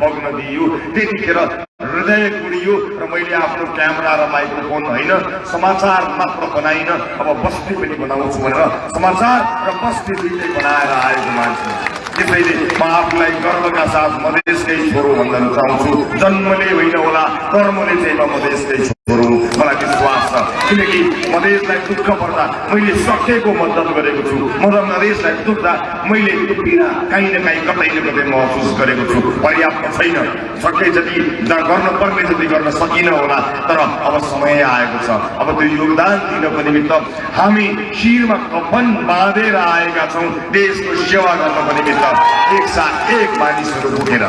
बग्न दिइयो। त्यतिखेर हृदय कुडियो र मैले आफ्नो क्यामेरा र माइक्रोफोन होइन समाचार मात्र बनाइन। अब बस्ती पनि बनाउँछु भनेर समाचार र बस्ती दुइटै बनाएर आएको मान्छे। त्यसैले म आफूलाई गर्वका साथ मधेसकै छोरो भन्न रुचाउँछु जन्मले होइन होला कर्मले चाहिँ म मधेसकै छोरो। मलाई विश्वास छ। किनकि मधेसलाई दुःख पर्दा मैले सकेको मद्दत गरेको छु। म र मधेसलाई दुख्दा मैले पीडा काहीँ न काहीँ कतै न कतै महसुस गरेको छु। पर्याप्त छैन। सके जति गर्न पर्ने जति गर्न सकिन होला तर अब समय आएको छ। अब त्यो योगदान दिनको निमित्त हामी शिरमा कफन बाँधेर आएका छौँ। देशको सेवा गर्नको निमित्त एकसाथ एक मानिसहरू पुगेर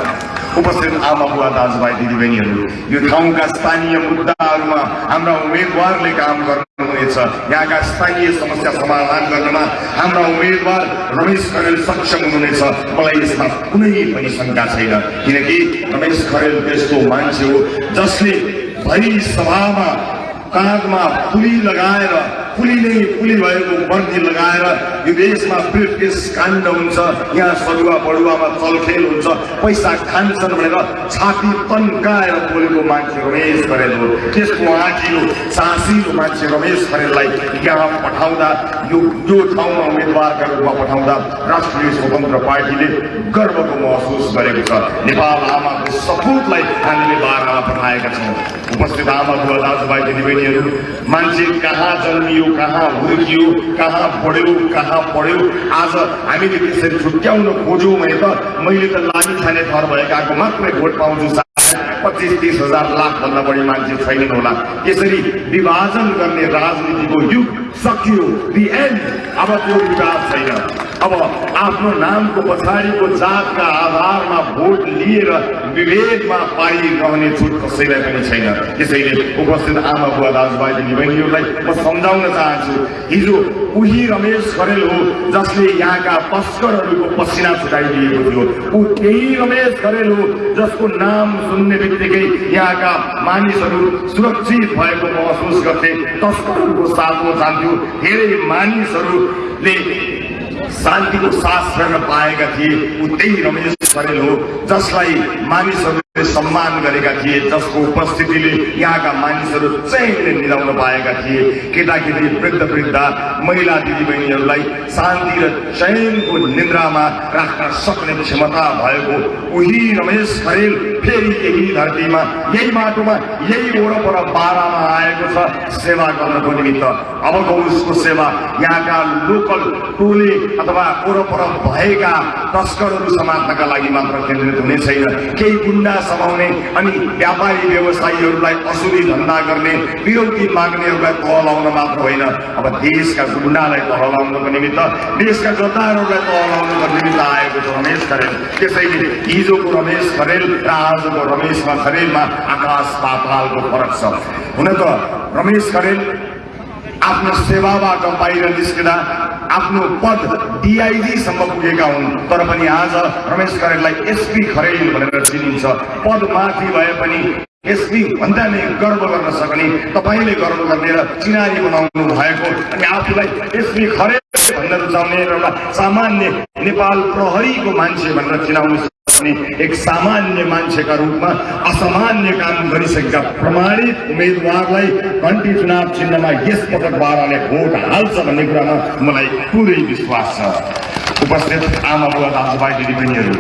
उपस्थित आमा बुवा दाजुभाइ दिदीबहिनीहरू यो ठाउँका स्थानीय मुद्दाहरूमा हाम्रा उम्मेदवारले काम गर्नुहुनेछ। यहाँका स्थानीय समस्या समाधान गर्नमा हाम्रा उम्मेदवार रमेश खरेल सक्षम हुनुहुनेछ। मलाई यसमा कुनै पनि शङ्का छैन किनकि रमेश खरेल त्यस्तो मान्छे हो जसले भरि सभामा काँधमा पुली लगाएर नै पुली भएको वर्दी लगाएर यो देशमा ब्रिटिस काण्ड हुन्छ। यहाँ सरुवा बडुवामा चलखेल हुन्छ। पैसा खान्छन् भनेर छाती तन्काएर बोलेको मान्छे रमेश खरेल हो त्यसको आँखिलो सासिलो मान्छे रमेश खरेललाई यहाँ पठाउँदा यो यो ठाउँमा उम्मेदवारका रूपमा पठाउँदा राष्ट्रिय स्वतन्त्र पार्टीले गर्वको महसुस गरेको छ। नेपाल आमाको सपुतलाई हामीले बाह्रमा पठाएका छौँ। उपस्थित आमा बुवा दाजुभाइ दिदीबहिनीहरू मान्छे कहाँ जन्मियो कहाँ हुर्कियो कहाँ पढ्यो कहाँ पढ्यो आज हामीले त्यसरी छुट्याउन खोज्यौँ भने त मैले त लागी खाने थर भएकाको मात्रै भोट पाउँछु पच्चिस तिस हजार लाखभन्दा बढी मान्छे छैनन् होला। यसरी विभाजन गर्ने राजनीतिको युग सकियो। दि एन्ड अब त्यो विवाद छैन। अब आफ्नो नामको पछाडिको जातका आधारमा भोट लिएर विभेदमा पारिरहने छुट कसैलाई पनि छैन। त्यसैले उपस्थित आमा बुवा दाजुभाइ दिदीबहिनीहरूलाई म सम्झाउन चाहन्छु हिजो उही रमेश खरेल हो जसले यहाँका तस्करहरूको पसिना छुटाइदिएको थियो। ऊ त्यही रमेश खरेल हो जसको नाम सुन्ने बित्तिकै यहाँका मानिसहरू सुरक्षित भएको महसुस गर्थे। तस्करहरूको साथमा जान्थ्यो। धेरै मानिसहरूले शान्तिको सास फेर्न पाएका थिए ऊ त्यही रमेश खरेल हो जसलाई मानिसहरूले सम्मान गरेका थिए जसको उपस्थितिले यहाँका मानिसहरू चैनले निधाउन पाएका थिए। केटाकेटी वृद्ध वृद्ध महिला दिदीबहिनीहरूलाई शान्ति र चयनको निन्द्रामा राख्न सक्ने क्षमता भएको उही रमेश खरेल फेरि यही धरतीमा यही माटोमा यही वरपर बाह्रमा आएको छ सेवा गर्नको निमित्त। अबको उसको सेवा यहाँका लोकल टोले अथवा वरपर भएका तस्करहरू समात्नका लागि मात्र केन्द्रित हुने छैन। केही गुन्डा समाउने अनि व्यापारी व्यवसायीहरूलाई असुली धन्दा गर्ने विरोधी माग्नेहरूलाई तह लाउन मात्र होइन। अब देशका गुन्डालाई तह लाउनको निमित्त देशका गद्दारहरूलाई तह लाउनको निमित्त आएको छ रमेश खरेल। त्यसैले हिजोको रमेश खरेल र आजको रमेशमा खरेलमा आकाश पातालको फरक छ हुन त रमेश खरेल आफ्नो सेवाबाट बाहिर निस्किँदा आफ्नो पद डिआइजीसम्म पुगेका हुन् तर पनि आज रमेश खरेललाई एसपी खरेल भनेर चिनिन्छ पद माथि भए पनि एसपी भन्दा नै गर्व गर्न सक्ने तपाईँले गर्व गर्ने र चिनारी बनाउनु भएको अनि आफूलाई एसपी खरेल भन्न रुचाउने एउटा सामान्य नेपाल प्रहरीको मान्छे भनेर चिनाउनु सक्ने एक सामान्य मान्छेका रूपमा असामान्य काम गरिसकेका प्रमाणित उम्मेदवारलाई घन्टी चुनाव चिन्हमा यस पटक बाह्रले भोट हाल्छ भन्ने कुरामा मलाई पुरै विश्वास छ। उपस्थित आमा बुवा दाजुभाइ दिदीबहिनीहरू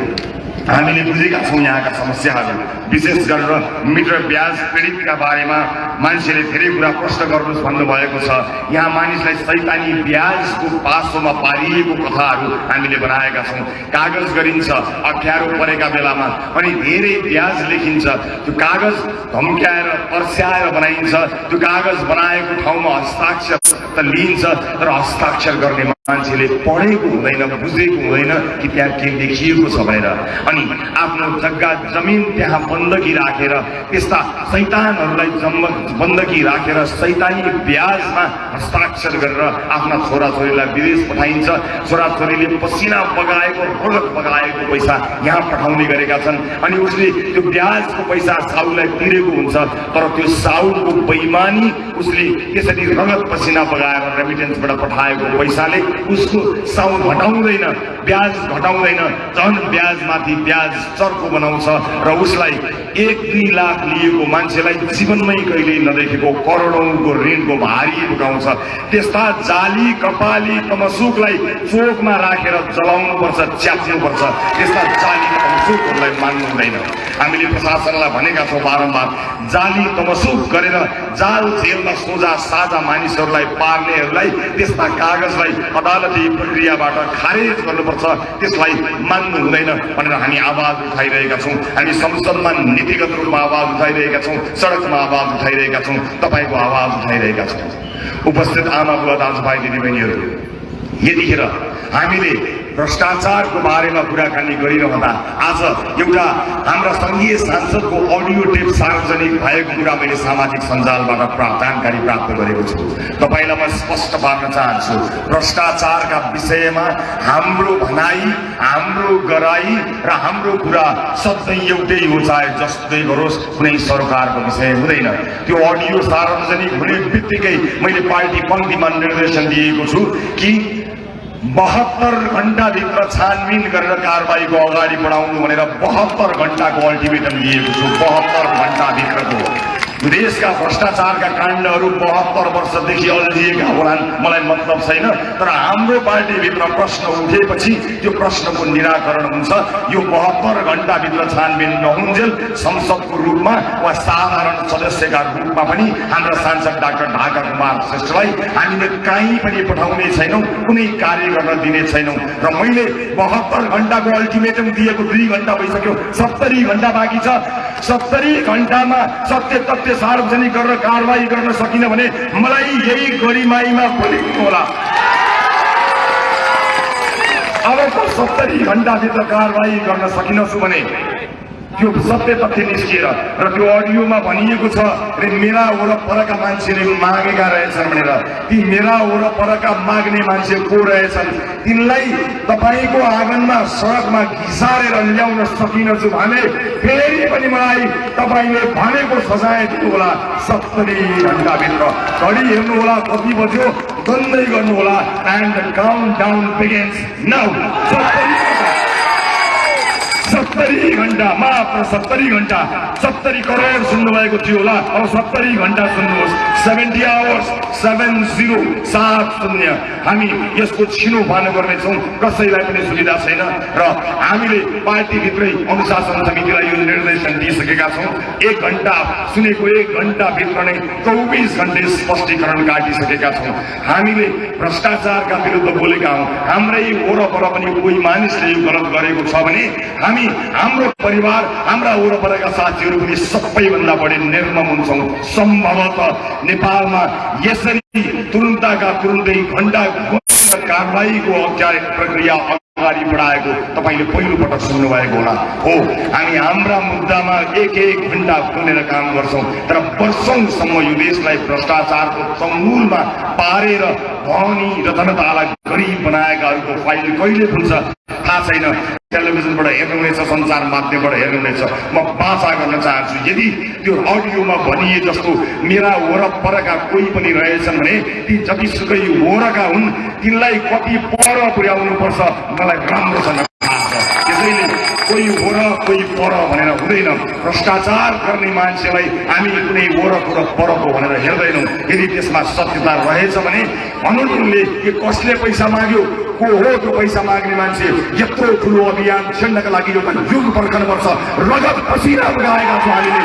हामीले बुझेका छौँ यहाँका समस्याहरू विशेष गरेर मिटर ब्याज पीडितका बारेमा मान्छेले धेरै कुरा प्रश्न गर्नुहोस् भन्नुभएको छ। यहाँ मानिसलाई सैतानी ब्याजको पासोमा पारिएको कथाहरू हामीले बनाएका छौँ। कागज गरिन्छ अप्ठ्यारो परेका बेलामा अनि धेरै ब्याज लेखिन्छ। त्यो कागज धम्क्याएर पर्स्याएर बनाइन्छ। त्यो कागज बनाएको ठाउँमा हस्ताक्षर त लिइन्छ तर हस्ताक्षर गर्ने मान्छेले पढेको हुँदैन बुझेको हुँदैन कि त्यहाँ के लेखिएको छ भनेर। अनि आफ्नो जग्गा जमिन त्यहाँ बन्दकी राखेर त्यस्ता सैतानहरूलाई जम्म बन्दकी राखेर सैतानी ब्याजमा हस्ताक्षर गरेर आफ्ना छोराछोरीलाई विदेश पठाइन्छ। छोराछोरीले पसिना बगाएको रगत बगाएको पैसा यहाँ पठाउने गरेका छन्। अनि उसले त्यो ब्याजको पैसा साउलाई तिरेको हुन्छ तर त्यो साउको बैमानी उसले त्यसरी रगत पसिना बगाएर रेमिटेन्सबाट पठाएको पैसाले उसको साउ घटाउँदैन ब्याज घटाउँदैन। झन् ब्याजमाथि ब्याज चर्को बनाउँछ र उसलाई एक दुई लाख लिएको मान्छेलाई जीवनमै कहिले नदेखेको करोडौँको ऋणको भारी बोकाउँछ त्यस्ता जाली कपाली तमसुकलाई चोकमा राखेर जलाउनुपर्छ च्याप्नुपर्छ त्यस्ता जाली तमसुकहरूलाई मान्नु हुँदैन। हामीले प्रशासनलाई भनेका छौँ बारम्बार जाली तमसुक गरेर जाल जेलमा सोझा साझा मानिसहरूलाई पार्नेहरूलाई त्यस्ता कागजलाई अदालती प्रक्रियाबाट खारेज गर्नुपर्छ। त्यसलाई मान्नु हुँदैन भनेर हामी आवाज उठाइरहेका छौँ। हामी संसदमा नीतिगत रूपमा आवाज उठाइरहेका छौँ सडकमा आवाज उठाइरहेका छौँ तपाईँको आवाज उठाइरहेका छौँ। उपस्थित आमा बुवा दाजुभाइ दिदीबहिनीहरू यतिखेर हामीले भ्रष्टाचारको बारेमा कुराकानी गरिरहँदा आज एउटा हाम्रा सङ्घीय सांसदको अडियो टेप सार्वजनिक भएको कुरा मैले सामाजिक सञ्जालबाट प्राप्त जानकारी प्राप्त गरेको छु। तपाईँलाई म स्पष्ट पार्न चाहन्छु भ्रष्टाचारका विषयमा हाम्रो भनाइ हाम्रो गराई र हाम्रो कुरा सधैँ एउटै हो चाहे जस्तै गरोस् कुनै सरकारको विषय हुँदैन। त्यो अडियो सार्वजनिक हुने बित्तिकै मैले पार्टी पङ्क्तिमा निर्देशन दिएको छु कि बहत्तर घन्टाभित्र छानबिन गरेर कारवाहीको अगाडि बढाउनु भनेर बहत्तर घन्टाको अल्टिमेटम दिएको छु। बहत्तर घन्टाभित्रको देशका भ्रष्टाचारका काण्डहरू बहत्तर वर्षदेखि अल्झिएका होलान्। मलाई मतलब छैन तर हाम्रो पार्टीभित्र प्रश्न उठेपछि त्यो प्रश्नको निराकरण हुन्छ। यो बहत्तर घन्टाभित्र छानबिन नहुन्जेल संसदको रूपमा वा साधारण सदस्यका रूपमा पनि हाम्रा सांसद डाक्टर ढाका कुमार श्रेष्ठलाई हामीले कहीँ पनि पठाउने छैनौँ कुनै कार्य गर्न दिने छैनौँ। र मैले बहत्तर घन्टाको अल्टिमेटम दिएको दुई घन्टा भइसक्यो सत्तरी घन्टा बाँकी छ। सत्तरी घन्टामा सत्य तथ्य सार्वजनिक गरेर कारवाही गर्न सकिन भने मलाई यही गरिमाईमा खोलिनु होला। अब त सत्तरी घन्टाभित्र कारवाही गर्न सकिनछु भने त्यो सत्य तथ्य निस्किएर र त्यो अडियोमा भनिएको छ रे मेरा वरपरका मान्छेले मागेका रहेछन् भनेर। ती मेरा वरपरका माग्ने मान्छे को रहेछन्? तिनलाई तपाईँको आँगनमा सडकमा घिसारेर ल्याउन सकिनछु भने फेरि पनि मलाई तपाईँले भनेको सजाय दिनुहोला सत्तरी घन्टाभित्र घडी हेर्नुहोला कति बज्यो बन्दै गर्नुहोला। And count down begins now सत्तरी घन्टा मात्र सत्तरी घन्टा सत्तरी करोड सुन्नुभएको थियो होला। अब सत्तरी घन्टा सुन्नुहोस्। सेभेन्टी आवर्स सेभेन जिरो सात शून्य। हामी यसको छिनो पार्नु गर्नेछौँ। कसैलाई पनि सुविधा छैन। र हामीले पार्टीभित्रै अनुशासन समितिलाई यो निर्देशन दिइसकेका छौँ। एक घन्टा सुनेको एक घन्टाभित्र नै चौबिस घन्टे स्पष्टीकरण काटिसकेका छौँ। हामीले भ्रष्टाचारका विरुद्ध बोलेका हौँ। हाम्रै वरपर पनि कोही मानिसले यो गलत गरेको छ भने हामी हाम्रो परिवार हाम्रा वरपरका साथीहरू पनि सबैभन्दा बढी निर्मम हुन्छौँ। सम्भवतः नेपालमा यसरी तुरुन्तका तुरुन्तै घन्टा कारवाहीको औपचारिक प्रक्रिया अगाडि बढाएको तपाईँले पहिलोपटक सुन्नुभएको होला। हो हामी हाम्रा मुद्दामा एक एक घन्टा खुलेर काम गर्छौँ तर वर्षौँसम्म यो देशलाई भ्रष्टाचारको चङ्गुलमा पारेर धनी र जनतालाई गरिब बनाएकाहरूको फाइल कहिले खुल्छ? थाहा छैन। टेलिभिजनबाट हेर्नुहुनेछ सञ्चार माध्यमबाट हेर्नुहुनेछ। म बाचा गर्न चाहन्छु यदि त्यो अडियोमा भनिए जस्तो मेरा वरपरका कोही पनि रहेछन् भने ती जतिसुकै वरका हुन् तिनलाई कति पर पुर्याउनुपर्छ मलाई राम्रोसँग त्यसैले कोही वर कोही पर भनेर हुँदैन। भ्रष्टाचार गर्ने मान्छेलाई हामी कुनै वरको र परको भनेर हेर्दैनौँ। यदि त्यसमा सत्यता रहेछ भने भन्नुले के कसले पैसा माग्यो को हो त्यो पैसा माग्ने मान्छे। यत्रो ठुलो अभियान छेड्नका लागि एउटा युग पर्खनुपर्छ रगत पसिना बगाएका छौँ हामीले।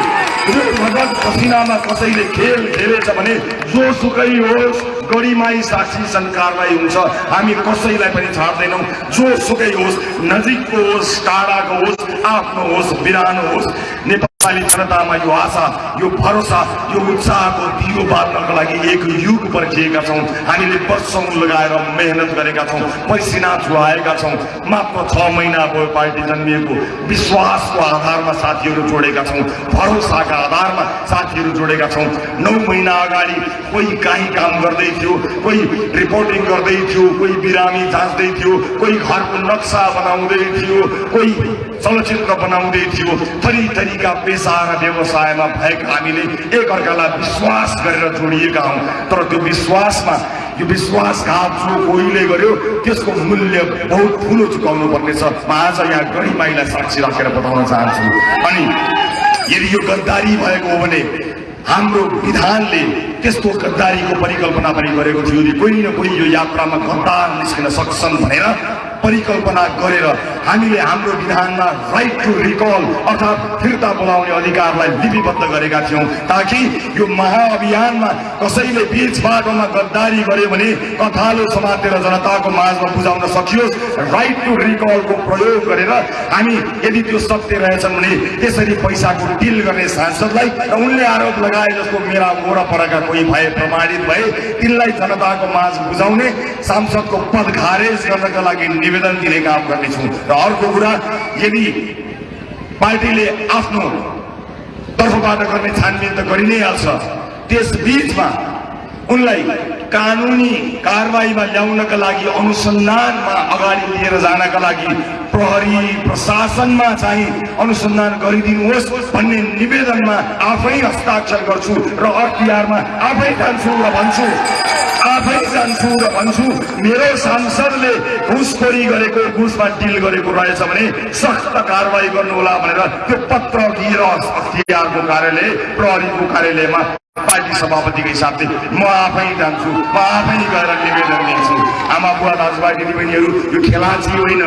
रगत पसिनामा कसैले खेल खेलेछ भने जोसुकै होस् गढीमाई साक्षी कारवाही हुन्छ। हामी कसैलाई पनि छाड्दैनौँ। जोसुकै होस् नजिकको होस् टाढाको होस् आफ्नो होस् बिरानो होस्। नेपाली जनतामा यो आशा यो भरोसा यो उत्साहको दियो बाल्नको लागि एक युग पर्खिएका छौँ। हामीले वर्षौँ लगाएर मेहनत गरेका छौँ पसिना चुहाएका छौँ। मात्र छ महिना भयो पार्टी जन्मिएको। विश्वासको आधारमा साथीहरू जोडेका छौँ भरोसाका आधारमा साथीहरू जोडेका छौँ। नौ महिना अगाडि कोही काहीँ काम गर्दै थियो कोही रिपोर्टिङ गर्दै थियो कोही बिरामी जाँच्दै थियो कोही घरको नक्सा बनाउँदै थियो कोही चलचित्र बनाउँदै थियो। थरी थरीका पेसा र व्यवसायमा भएका हामीले एकअर्कालाई विश्वास गरेर जोडिएका हौँ। तर त्यो विश्वासमा यो विश्वासघात जो कोहीले गर्यो त्यसको मूल्य बहुत ठुलो चुकाउनु पर्नेछ। म आज यहाँ गरिमाईलाई साक्षी राखेर बताउन चाहन्छु। अनि यदि यो गद्दारी भएको हो भने हाम्रो विधानले त्यस्तो गद्दारीको परिकल्पना पनि गरेको थियो। यदि कोही न कोही यो यात्रामा गद्दार निस्किन सक्छन् भनेर परिकल्पना गरेर हामीले हाम्रो विधानमा राइट टु रिकल अर्थात् फिर्ता बोलाउने अधिकारलाई लिपिबद्ध गरेका थियौँ ताकि यो महाअभियानमा कसैले बिच बाटोमा गद्दारी गर्यो भने कथालो समातेर जनताको माझमा बुझाउन सकियोस्। राइट टु रिकलको प्रयोग गरेर हामी यदि त्यो सत्य रहेछन् भने त्यसरी पैसाको डिल गर्ने सांसदलाई र उनले आरोप लगाए जस्तो मेरा वरपरका कोही भए प्रमाणित भए तिनलाई जनताको माझ बुझाउने सांसदको पद खारेज गर्नका लागि निवेदन दिने काम गर्नेछौँ। र अर्को कुरा यदि पार्टीले आफ्नो तर्फबाट गर्ने छानबिन त गरि नै हाल्छ त्यस बिचमा उनलाई कानुनी कारवाहीमा ल्याउनका लागि अनुसन्धानमा अगाडि लिएर जानका लागि प्रहरी प्रशासनमा चाहिँ अनुसन्धान गरिदिनुहोस् भन्ने निवेदनमा आफै हस्ताक्षर गर्छु र अख्तियारमा आफै जान्छु र भन्छु। आफै जान्छु र भन्छु मेरो सांसदले घुसखोरी गरेको घुसमा डिल गरेको रहेछ भने सख्त कारवाही गर्नुहोला भनेर त्यो पत्र दिएर अख्तियारको कार्यालय प्रहरीको कार्यालयमा। पार्टी सभापतिको हिसाबले म आफै जान्छु म आफै गएर निवेदन दिन्छु आमा बुवा दाजुभाइ दिदीबहिनीहरू यो खेलाची होइन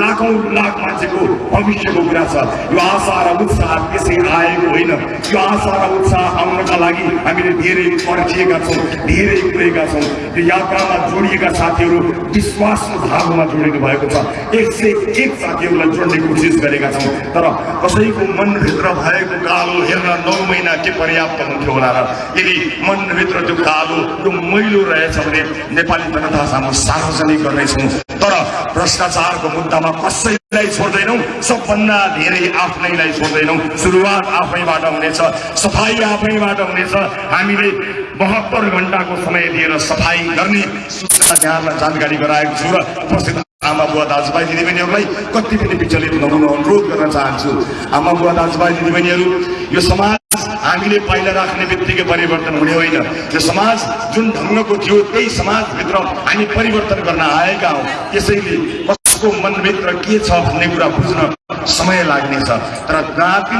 लाखौँ लाख मान्छेको भविष्यको कुरा छ। यो आशा र उत्साह त्यसै आएको होइन। यो आशा र उत्साह आउनका लागि हामीले धेरै पर्खिएका छौँ धेरै पुगेका छौँ। यो यात्रामा जोडिएका साथीहरू विश्वासको धागोमा जोडिनु भएको छ। एक सय एक साथीहरूलाई जोड्ने कोसिस गरेका छौँ। तर कसैको मनभित्र भएको कालो हेर्न नौ महिना के पर्याप्त हुन्थ्यो होला र यदि मनभित्र त्यो कालो त्यो मैलो रहेछ भने नेपाली जनता सामु सार्वजनिक गर्नेछौँ। तर भ्रष्टाचारको मुद्दामा कसैलाई छोड्दैनौँ सबभन्दा धेरै आफ्नैलाई छोड्दैनौँ। सुरुवात आफैबाट हुनेछ सफाइ आफैबाट हुनेछ। हामीले बहत्तर घन्टाको समय दिएर सफाइ गर्ने सूचना त्यहाँलाई जानकारी गराएको छु र उपस्थित आमा बुवा दाजुभाइ दिदीबहिनीहरूलाई कति पनि विचलित नहुन अनुरोध गर्न चाहन्छु। आमा बुवा दाजुभाइ दिदीबहिनीहरू यो समाज हामीले पाइला राख्ने बित्तिकै परिवर्तन हुने होइन। यो समाज जुन ढङ्गको थियो त्यही समाजभित्र हामी परिवर्तन गर्न आएका हौँ। त्यसैले कसको मनभित्र के छ भन्ने कुरा बुझ्न समय लाग्नेछ। तर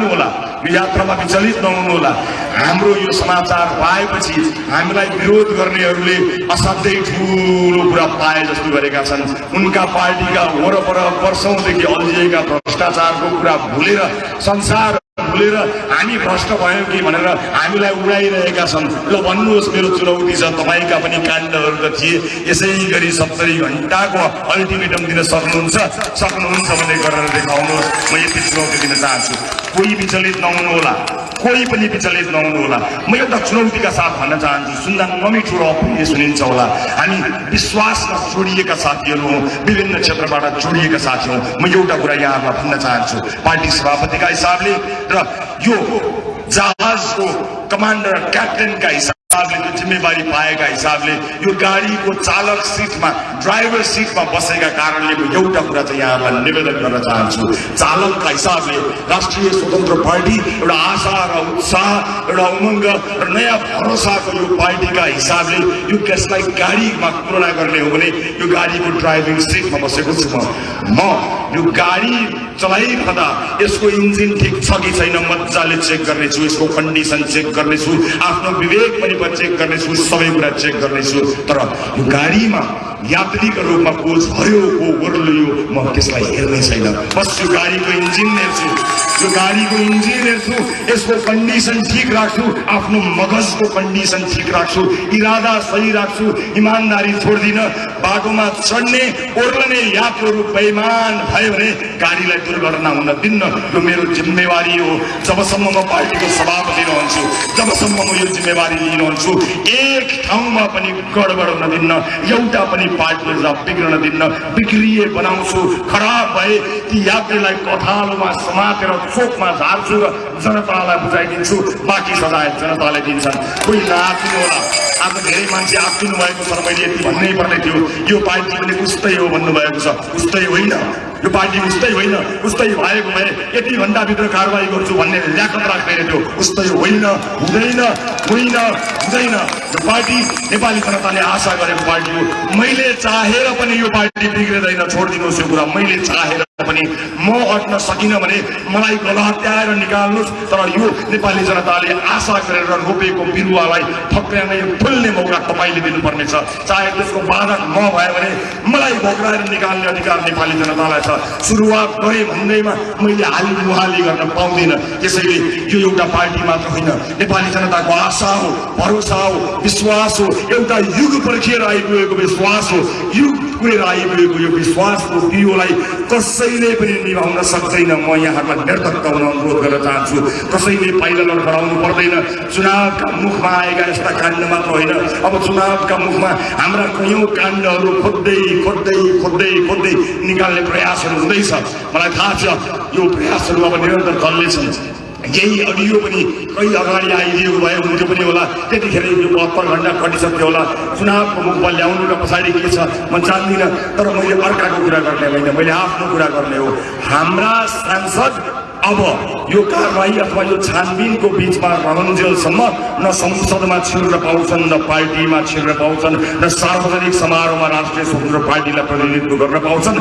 होला यो यात्रामा विचलित नहुनु होला। हाम्रो यो समाचार पाएपछि हामीलाई विरोध गर्नेहरूले असाध्यै ठुलो कुरा पाए जस्तो गरेका छन्। उनका पार्टीका वरपर वर्षौँदेखि अल्झिएका भ्रष्टाचारको कुरा भुलेर संसार भुलेर हामी भ्रष्ट भयौँ कि भनेर हामीलाई उडाइरहेका छन्। ल भन्नुहोस् मेरो चुनौती छ तपाईँका पनि काण्डहरू त थिए। यसै गरी सत्तरी घन्टाको अल्टिमेटम दिन सक्नुहुन्छ। सक्नुहुन्छ भने गरेर देखाउनुहोस्। म यति चुनौती दिन चाहन्छु। कोही विचलित नहुनु होला कोही पनि विचलित नहुनु होला म एउटा चुनौतीका साथ भन्न चाहन्छु। सुन्दा नमिठो र अप्रिय सुनिन्छ होला। हामी विश्वासमा जोडिएका साथीहरू हौँ। विभिन्न क्षेत्रबाट जोडिएका साथी हौँ। म एउटा कुरा यहाँहरूलाई भन्न चाहन्छु। पार्टी सभापतिका हिसाबले र यो जहाजको कमान्डर क्याप्टेनका हिसाबले त्यो जिम्मेवारी पाएका हिसाबले यो गाडीको चालक सिटमा ड्राइभर सिटमा बसेका कारणले म एउटा कुरा चाहिँ यहाँहरूलाई निवेदन गर्न चाहन्छु। चालकका हिसाबले राष्ट्रिय स्वतन्त्र पार्टी एउटा आशा र उत्साह एउटा उमङ्ग र नयाँ भरोसाको यो पार्टीका हिसाबले यो त्यसलाई गाडीमा तुलना गर्ने हो भने यो गाडीको ड्राइभिङ सिटमा बसेको छु म यो गाडी चलाइरहँदा यसको इन्जिन ठिक छ कि छैन मजाले चेक गर्नेछु। यसको कन्डिसन चेक गर्नेछु। आफ्नो विवेक पनि म चेक गर्नेछु। सबै कुरा चेक गर्नेछु। तर गाडीमा यात्रीको रूपमा को झर्यो को ओर्लियो म त्यसलाई हेर्ने छैन। बस यो गाडीको इन्जिन हेर्छु। यो गाडीको इन्जिन हेर्छु यसको कन्डिसन ठिक राख्छु आफ्नो मगजको कन्डिसन ठिक राख्छु इरादा सही राख्छु इमान्दारी छोड्दिनँ बाटोमा चढ्ने ओर्लने यात्रुहरू बेइमान भयो भने गाडीलाई दुर्घटना हुन दिन्न यो मेरो जिम्मेवारी हो। जबसम्म म पार्टीको सभापति रहन्छु जबसम्म म यो जिम्मेवारी लिइरहन्छु एक ठाउँमा पनि गडबड हुन दिन्न एउटा पनि पार्टीलाई बिग्रन दिन्न बिग्रिए बनाउँछु खराब भए ती यात्रीलाई कथालोमा समातेर चोकमा झार्छु र जनतालाई बुझाइदिन्छु बाँकी सजाय जनताले दिन्छन्। कोही नआत्तिनु होला। आज धेरै मान्छे आत्तिनु भएको छ मैले यति भन्नै पर्ने थियो। यो पार्टी पनि उस्तै हो भन्नुभएको छ। उस्तै होइन। यो पार्टी उस्तै होइन। उस्तै भएको भए यति घन्टाभित्र कारवाही गर्छु भन्ने ल्याकत राख्दैन थियो उस्तै होइन हुँदैन होइन हुँदैन। पार्टी नेपाली जनताले आशा गरेको पार्टी हो। मैले चाहेर पनि यो पार्टी बिग्रिँदैन छोडिदिनुहोस् यो कुरा। मैले चाहेर पनि म अट्न सकिनँ भने मलाई गलहत्याएर निकाल्नुहोस् तर यो नेपाली जनताले आशा गरेर रोपेको बिरुवालाई फक्राउने फुल्ने मौका तपाईँले दिनुपर्नेछ। चाहे त्यसको बाधक म भने मलाई भोग्राएर निकाल्ने अधिकार नेपाली जनतालाई छ। सुरुवात गरेँ भन्दैमा मैले हाली मुहाली गर्न पाउँदिनँ। त्यसैले यो एउटा पार्टी मात्र होइन। नेपाली जनताको आशा हो भरोसा हो विश्वास हो एउटा युग पर्खिएर आइपुगेको विश्वास हो युग पुगेर आइपुगेको यो विश्वासको बिउलाई कसैले पनि निभाउन सक्दैन म यहाँहरूलाई निर्धक्क हुन अनुरोध गर्न चाहन्छु कसैले पाइला लडखडाउनु पर्दैन चुनावका मुखमा आएका यस्ता काण्ड मात्र होइन अब चुनावका मुखमा हाम्रा कैयौँ काण्डहरू खोज्दै खोज्दै खोज्दै खोज्दै निकाल्ने प्रयासहरू हुँदैछ मलाई थाहा छ यो प्रयासहरू अब निरन्तर चल्नेछन् यही अडियो पनि कहीँ अगाडि आइदिएको भए हुन्थ्यो पनि होला। त्यतिखेर यो बहत्तर घन्टा कटिसक्यो होला। चुनावको मुखमा ल्याउनु र पछाडि के छ म जान्दिनँ तर मैले अर्काको कुरा गर्ने होइन। मैले आफ्नो कुरा गर्ने हो। हाम्रा सांसद अब यो कारवाही अथवा यो छानबिनको बिचमा रहन्जेलसम्म न संसदमा छिर्न पाउँछन् न पार्टीमा छिर्न पाउँछन् न सार्वजनिक समारोहमा राष्ट्रिय स्वतन्त्र पार्टीलाई प्रतिनिधित्व गर्न पाउँछन्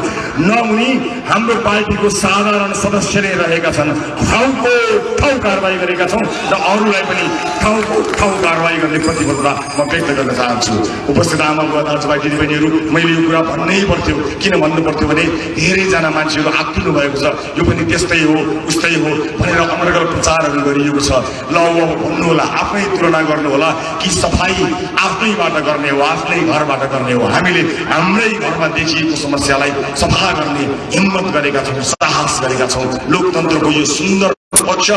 न उनी हाम्रो पार्टीको साधारण सदस्य नै रहेका छन्। ठाउँको ठाउँ कारवाही गरेका छौँ र अरूलाई पनि ठाउँको ठाउँ कारवाही गर्ने प्रतिबद्धता म व्यक्त गर्न चाहन्छु। उपस्थित आमा बुवा दाजुभाइ दिदीबहिनीहरू मैले यो कुरा भन्नै पर्थ्यो। किन भन्नु पर्थ्यो भने धेरैजना मान्छेहरू आत्तिनु भएको छ। यो पनि त्यस्तै हो। उस्तै हो भनेर अनर्गल प्रचारहरू गरिएको छ। ल अब भन्नु होला आफ्नै तुलना गर्नु होला कि सफाई आफ्नैबाट गर्ने हो आफ्नै घरबाट गर्ने हो। हामीले हाम्रै घरमा देखिएको समस्यालाई सफा गर्ने हिम्मत गरेका छौँ साहस गरेका छौँ। लोकतन्त्रको यो सुन्दर पक्ष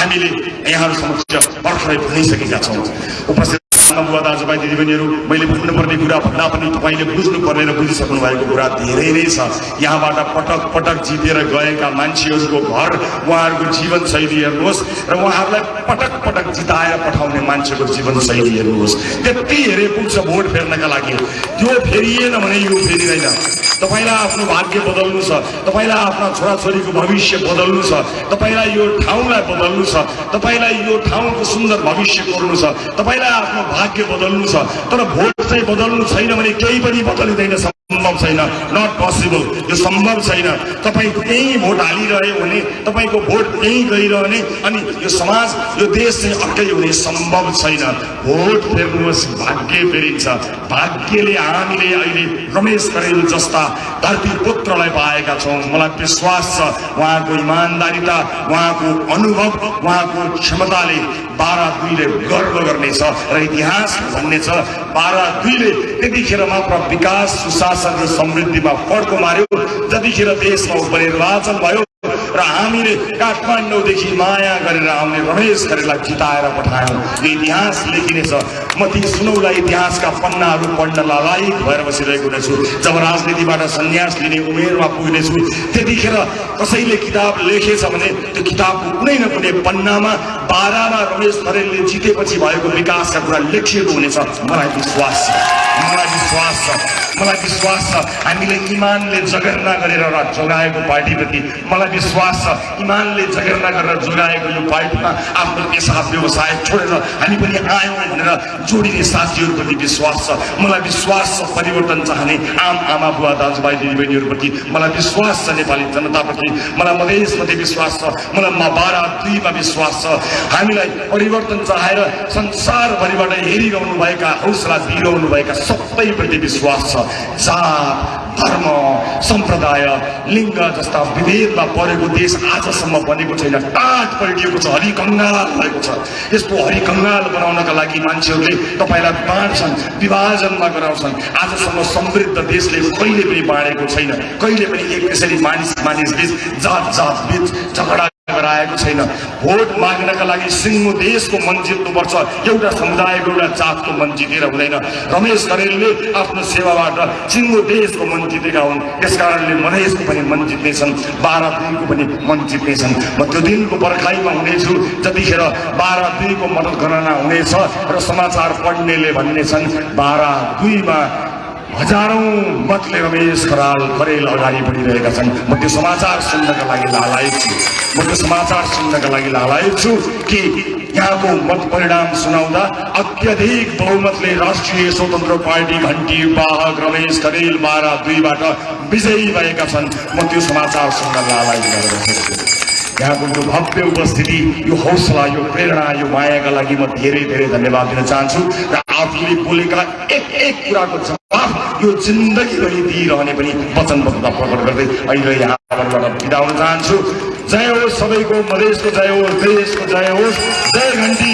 हामीले यहाँहरू समक्ष भर्खरै भनिसकेका छौँ। उपस्थित बुवा दाजुभाइ दिदीबहिनीहरू मैले भन्नुपर्ने कुरा भन्दा पनि तपाईँले बुझ्नुपर्ने र बुझिसक्नु भएको कुरा धेरै नै छ। यहाँबाट पटक पटक जितेर गएका मान्छेहरूको घर उहाँहरूको जीवनशैली हेर्नुहोस् र उहाँहरूलाई पटक पटक जिताएर पठाउने मान्छेको जीवनशैली हेर्नुहोस्। त्यति हेरे पुग्छ भोट फेर्नका लागि। त्यो फेरिएन भने यो फेरिँदैन। तपाईँलाई आफ्नो भाग्य बदल्नु छ। तपाईँलाई आफ्ना छोराछोरीको भविष्य बदल्नु छ। तपाईँलाई यो ठाउँलाई बदल्नु छ। तपाईँलाई यो ठाउँको सुन्दर भविष्य कोर्नु छ। तपाईँलाई आफ्नो भाग्य बदल्नु छ तर भोट चाहिँ बदल्नु छैन भने केही पनि बदलिँदैन सम्भव छैन। नट पोसिबल यो सम्भव छैन। तपाईँ त्यहीँ भोट हालिरह्यो भने तपाईँको भोट त्यहीँ गइरहने अनि यो समाज यो देश चाहिँ अर्कै हुने सम्भव छैन। भोट फेर्नुहोस्। भाग्य फेरिन्छ। भाग्यले हामीले अहिले रमेश करेल जस्ता धरती पुत्रलाई पाएका छौँ। मलाई विश्वास छ उहाँको इमान्दारिता उहाँको अनुभव उहाँको क्षमताले बाह्र दुईले गर्व गर्नेछ र इतिहास भन्ने छ बाह्र दुईले त्यतिखेर मात्र विकास सुशासन र समृद्धिमा फड्को मार्यो जतिखेर देशमा उपनिर्वाचन भयो र हामीले काठमाडौँदेखि माया गरेर आउने रमेश गरेरलाई जिताएर पठायौँ। यो इतिहास लेखिनेछ। म ती सुनौला इतिहासका पन्नाहरू पढ्न लायक भएर बसिरहेको रहेछु जब राजनीतिबाट सन्यास लिने उमेरमा पुग्नेछु त्यतिखेर कसैले किताब लेखेछ भने त्यो किताबको कुनै न कुनै पन्नामा बाह्रमा रमेश खरेलले जितेपछि भएको विकासका कुरा लेखिएको हुनेछ। मलाई विश्वास छ। मलाई विश्वास छ। मलाई विश्वास छ। हामीले इमानले जगेर्ना गरेर जोगाएको पार्टीप्रति मलाई विश्वास छ। इमानले जगेर्ना गरेर जोगाएको यो पार्टीमा आफ्नो पेसा व्यवसाय छोडेर हामी पनि आयौँ भनेर जोडिने साथीहरूप्रति विश्वास छ। मलाई विश्वास छ परिवर्तन चाहने आम आमा बुवा दाजुभाइ दिदीबहिनीहरूप्रति मलाई विश्वास छ नेपाली जनताप्रति मलाई मधेसप्रति विश्वास छ मलाई मा बाह्र दुईमा विश्वास छ। हामीलाई परिवर्तन चाहेर संसारभरिबाट हेरिरहनुभएका हौसला दिइरहनुभएका सबैप्रति विश्वास छ। जात धर्म सम्प्रदाय लिङ्ग जस्ता विभेदमा परेको देश आजसम्म बनेको छैन। टाट पल्टिएको छ हरिकङ्गाल भएको छ। यस्तो हरिकङ्गाल बनाउनका लागि मान्छेहरूले तपाईँलाई बाँड्छन् विभाजनमा गराउँछन् आजसम्म समृद्ध देशले कहिले पनि बाँडेको छैन। कहिले पनि एक यसरी मानिस मानिस बिच जात जात बिच झगडा गराएको छैन। भोट माग्नका लागि सिङ्गो देशको मन जित्नुपर्छ। एउटा समुदायको एउटा जातको मन जितेर हुँदैन। रमेश करेलले आफ्नो सेवाबाट सिङ्गो देशको मन जितेका हुन्। त्यस कारणले मधेसको पनि मन जित्नेछन्। बाह्र दिनको पनि मन जित्नेछन्। म त्यो दिनको पर्खाइमा हुनेछु। जतिखेर बाह्र दुईको मतगणना हुनेछ र समाचार पढ्नेले भन्नेछन् बाह्र दुईमा हजारौं मतले रमेश खराल खरेल अगाडि बढिरहेका छन् म त्यो समाचार सुन्नका लागि लालायत छु म त्यो समाचार सुन्नका लागि लालायत छु कि यहाँको मत परिणाम सुनाउँदा अत्यधिक बहुमतले राष्ट्रिय स्वतन्त्र पार्टी घन्टी वाहक रमेश खरेल बाह्र दुईबाट विजयी भएका छन् म त्यो समाचार सुन्न गरेर छु यहाँको यो भव्य उपस्थिति यो हौसला यो प्रेरणा यो मायाका लागि म धेरै धेरै धन्यवाद दिन चाहन्छु आफूले बोलेका एक एक कुराको जवाफ यो जिन्दगीभरि दिइरहने पनि वचनबद्धता प्रकट गर्दै अहिले यहाँबाट बिदा हुन चाहन्छु। जय होस् सबैको मधेसको जय होस् देशको जय होस् जय घन्टी।